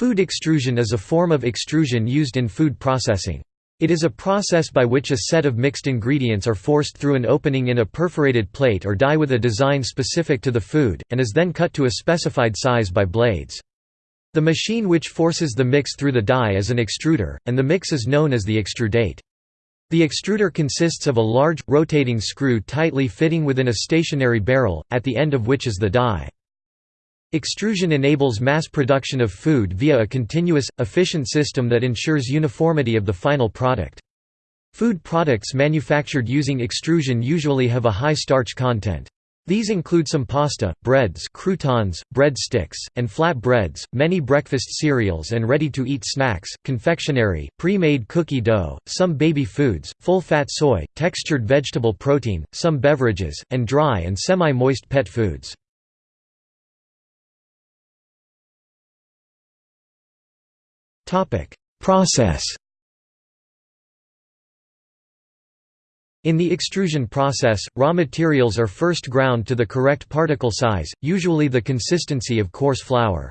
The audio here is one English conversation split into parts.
Food extrusion is a form of extrusion used in food processing. It is a process by which a set of mixed ingredients are forced through an opening in a perforated plate or die with a design specific to the food, and is then cut to a specified size by blades. The machine which forces the mix through the die is an extruder, and the mix is known as the extrudate. The extruder consists of a large, rotating screw tightly fitting within a stationary barrel, at the end of which is the die. Extrusion enables mass production of food via a continuous, efficient system that ensures uniformity of the final product. Food products manufactured using extrusion usually have a high starch content. These include some pasta, breads croutons, bread sticks, and flat breads, many breakfast cereals and ready-to-eat snacks, confectionery, pre-made cookie dough, some baby foods, full-fat soy, textured vegetable protein, some beverages, and dry and semi-moist pet foods. Process In the extrusion process, raw materials are first ground to the correct particle size, usually the consistency of coarse flour.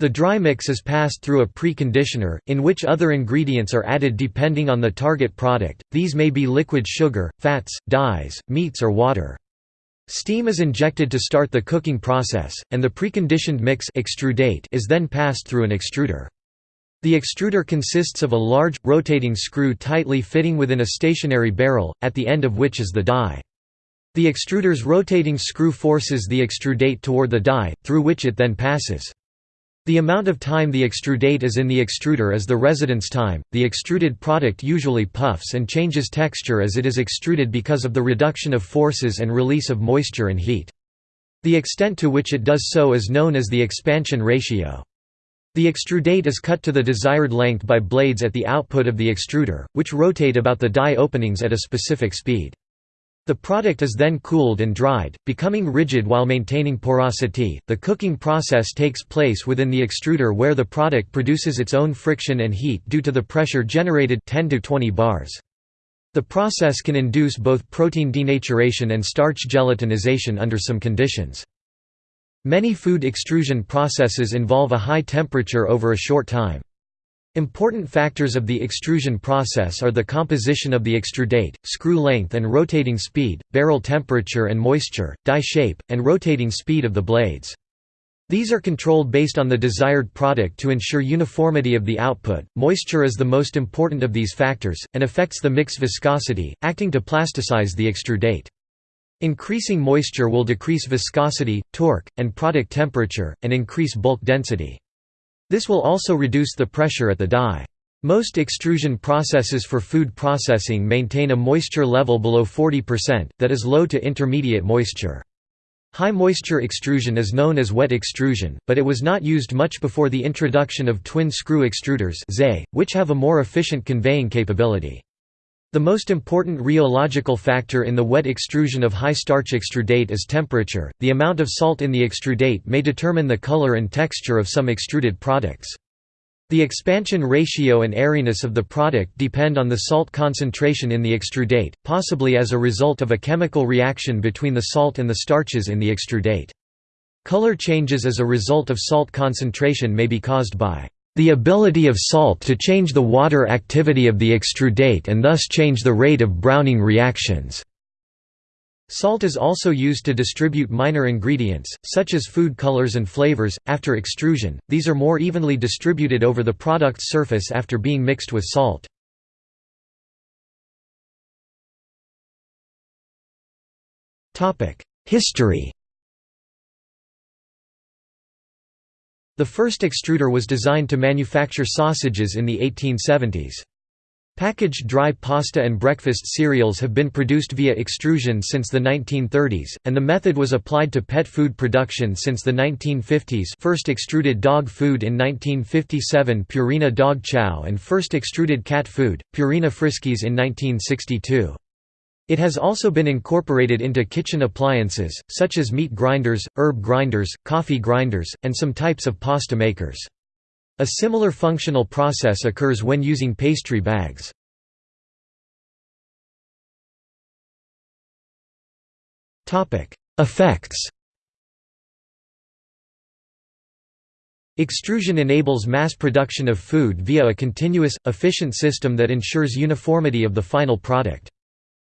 The dry mix is passed through a preconditioner, in which other ingredients are added depending on the target product, these may be liquid sugar, fats, dyes, meats or water. Steam is injected to start the cooking process, and the preconditioned mix extrudate is then passed through an extruder. The extruder consists of a large, rotating screw tightly fitting within a stationary barrel, at the end of which is the die. The extruder's rotating screw forces the extrudate toward the die, through which it then passes. The amount of time the extrudate is in the extruder is the residence time. The extruded product usually puffs and changes texture as it is extruded because of the reduction of forces and release of moisture and heat. The extent to which it does so is known as the expansion ratio. The extrudate is cut to the desired length by blades at the output of the extruder, which rotate about the die openings at a specific speed. The product is then cooled and dried, becoming rigid while maintaining porosity. The cooking process takes place within the extruder where the product produces its own friction and heat due to the pressure generated 10 to 20 bars. The process can induce both protein denaturation and starch gelatinization under some conditions. Many food extrusion processes involve a high temperature over a short time. Important factors of the extrusion process are the composition of the extrudate, screw length and rotating speed, barrel temperature and moisture, die shape, and rotating speed of the blades. These are controlled based on the desired product to ensure uniformity of the output. Moisture is the most important of these factors, and affects the mix viscosity, acting to plasticize the extrudate. Increasing moisture will decrease viscosity, torque, and product temperature, and increase bulk density. This will also reduce the pressure at the die. Most extrusion processes for food processing maintain a moisture level below 40%, that is low to intermediate moisture. High moisture extrusion is known as wet extrusion, but it was not used much before the introduction of twin screw extruders which have a more efficient conveying capability. The most important rheological factor in the wet extrusion of high-starch extrudate is temperature. The amount of salt in the extrudate may determine the color and texture of some extruded products. The expansion ratio and airiness of the product depend on the salt concentration in the extrudate, possibly as a result of a chemical reaction between the salt and the starches in the extrudate. Color changes as a result of salt concentration may be caused by the ability of salt to change the water activity of the extrudate and thus change the rate of browning reactions. Salt is also used to distribute minor ingredients, such as food colors and flavors. After extrusion, these are more evenly distributed over the product's surface after being mixed with salt. History The first extruder was designed to manufacture sausages in the 1870s. Packaged dry pasta and breakfast cereals have been produced via extrusion since the 1930s, and the method was applied to pet food production since the 1950s first extruded dog food in 1957 Purina dog chow and first extruded cat food, Purina Friskies in 1962. It has also been incorporated into kitchen appliances, such as meat grinders, herb grinders, coffee grinders, and some types of pasta makers. A similar functional process occurs when using pastry bags. Effects Extrusion enables mass production of food via a continuous, efficient system that ensures uniformity of the final product.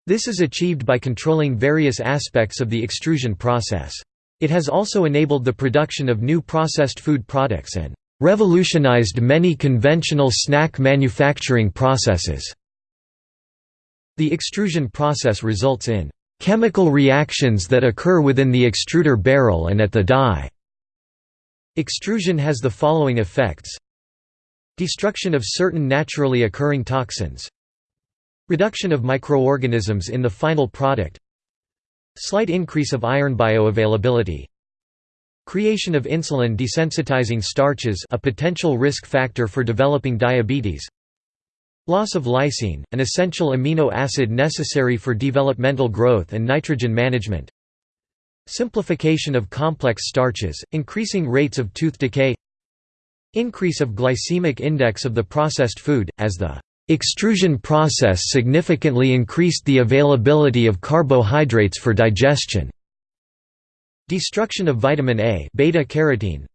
This is achieved by controlling various aspects of the extrusion process. It has also enabled the production of new processed food products and revolutionized many conventional snack manufacturing processes. The extrusion process results in chemical reactions that occur within the extruder barrel and at the die. Extrusion has the following effects Destruction of certain naturally occurring toxins Reduction of microorganisms in the final product Slight increase of iron bioavailability Creation of insulin desensitizing starches a potential risk factor for developing diabetes Loss of lysine, an essential amino acid necessary for developmental growth and nitrogen management Simplification of complex starches, increasing rates of tooth decay Increase of glycemic index of the processed food, as the extrusion process significantly increased the availability of carbohydrates for digestion. Destruction of vitamin A beta-carotene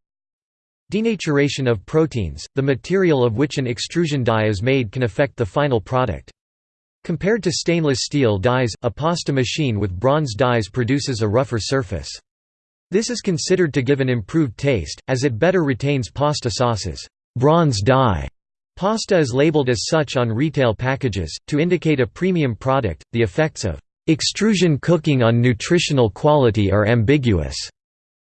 Denaturation of proteins, the material of which an extrusion die is made can affect the final product. Compared to stainless steel dies, a pasta machine with bronze dies produces a rougher surface. This is considered to give an improved taste, as it better retains pasta sauces. Bronze die pasta is labeled as such on retail packages, to indicate a premium product. The effects of extrusion cooking on nutritional quality are ambiguous.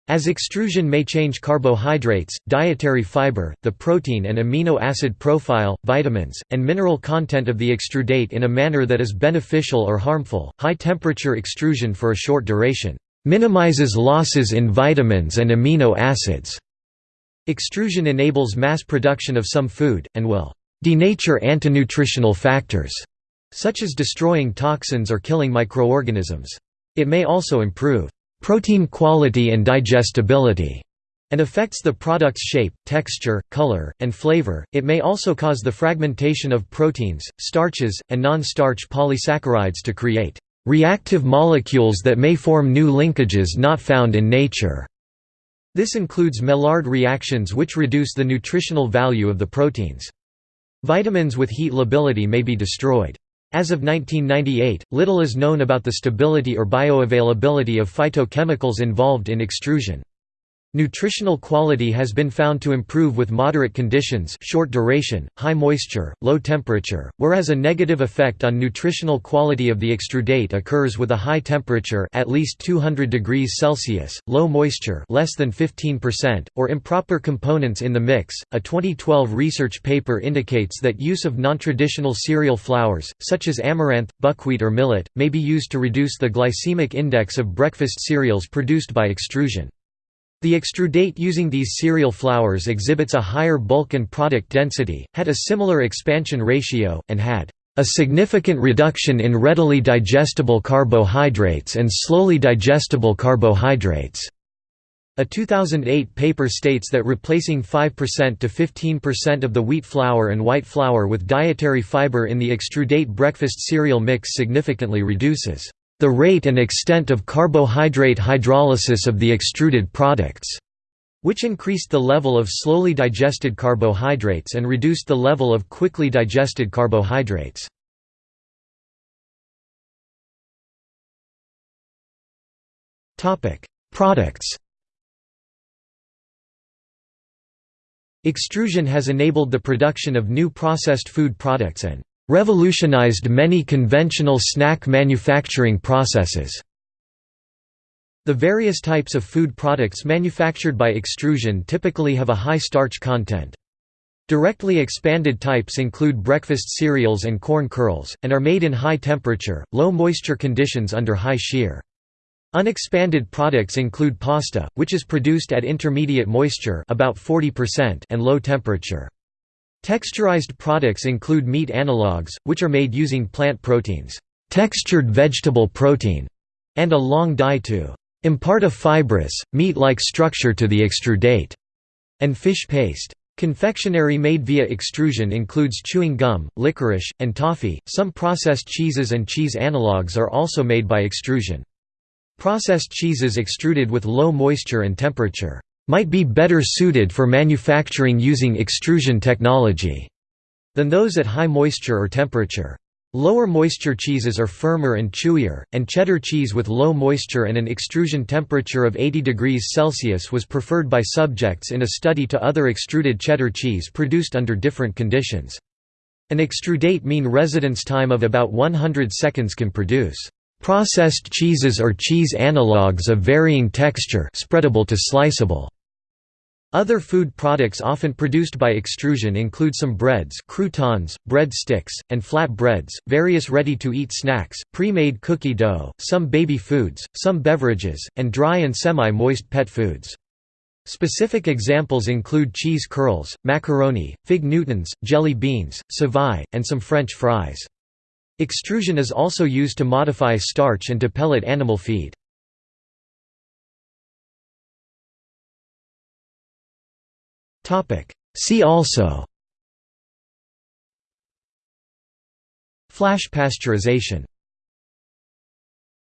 As extrusion may change carbohydrates, dietary fiber, the protein and amino acid profile, vitamins, and mineral content of the extrudate in a manner that is beneficial or harmful. High temperature extrusion for a short duration minimizes losses in vitamins and amino acids. Extrusion enables mass production of some food, and will denature antinutritional factors, such as destroying toxins or killing microorganisms. It may also improve protein quality and digestibility, and affects the product's shape, texture, color, and flavor. It may also cause the fragmentation of proteins, starches, and non-starch polysaccharides to create reactive molecules that may form new linkages not found in nature. This includes Maillard reactions which reduce the nutritional value of the proteins. Vitamins with heat lability may be destroyed. As of 1998, little is known about the stability or bioavailability of phytochemicals involved in extrusion. Nutritional quality has been found to improve with moderate conditions short duration, high moisture, low temperature, whereas a negative effect on nutritional quality of the extrudate occurs with a high temperature at least 200 degrees Celsius, low moisture less than 15%, or improper components in the mix. A 2012 research paper indicates that use of non-traditional cereal flours, such as amaranth, buckwheat or millet, may be used to reduce the glycemic index of breakfast cereals produced by extrusion. The extrudate using these cereal flours exhibits a higher bulk and product density, had a similar expansion ratio, and had a significant reduction in readily digestible carbohydrates and slowly digestible carbohydrates. A 2008 paper states that replacing 5% to 15% of the wheat flour and white flour with dietary fiber in the extrudate breakfast cereal mix significantly reduces the rate and extent of carbohydrate hydrolysis of the extruded products, which increased the level of slowly digested carbohydrates and reduced the level of quickly digested carbohydrates. Products Extrusion has enabled the production of new processed food products and revolutionized many conventional snack manufacturing processes. The various types of food products manufactured by extrusion typically have a high starch content. Directly expanded types include breakfast cereals and corn curls, and are made in high temperature, low moisture conditions under high shear. Unexpanded products include pasta, which is produced at intermediate moisture about 40% and low temperature. Texturized products include meat analogues, which are made using plant proteins, textured vegetable protein, and a long die to impart a fibrous, meat-like structure to the extrudate, and fish paste. Confectionery made via extrusion includes chewing gum, licorice, and toffee. Some processed cheeses and cheese analogues are also made by extrusion. Processed cheeses extruded with low moisture and temperature might be better suited for manufacturing using extrusion technology than those at high moisture or temperature. Lower moisture cheeses are firmer and chewier, and cheddar cheese with low moisture and an extrusion temperature of 80 degrees Celsius was preferred by subjects in a study to other extruded cheddar cheese produced under different conditions. An extrudate mean residence time of about 100 seconds can produce processed cheeses or cheese analogues of varying texture spreadable to sliceable. Other food products often produced by extrusion include some breads croutons, bread sticks, and flat breads, various ready-to-eat snacks, pre-made cookie dough, some baby foods, some beverages, and dry and semi-moist pet foods. Specific examples include cheese curls, macaroni, fig Newtons, jelly beans, savai, and some French fries. Extrusion is also used to modify starch and to pellet animal feed. See also. Flash pasteurization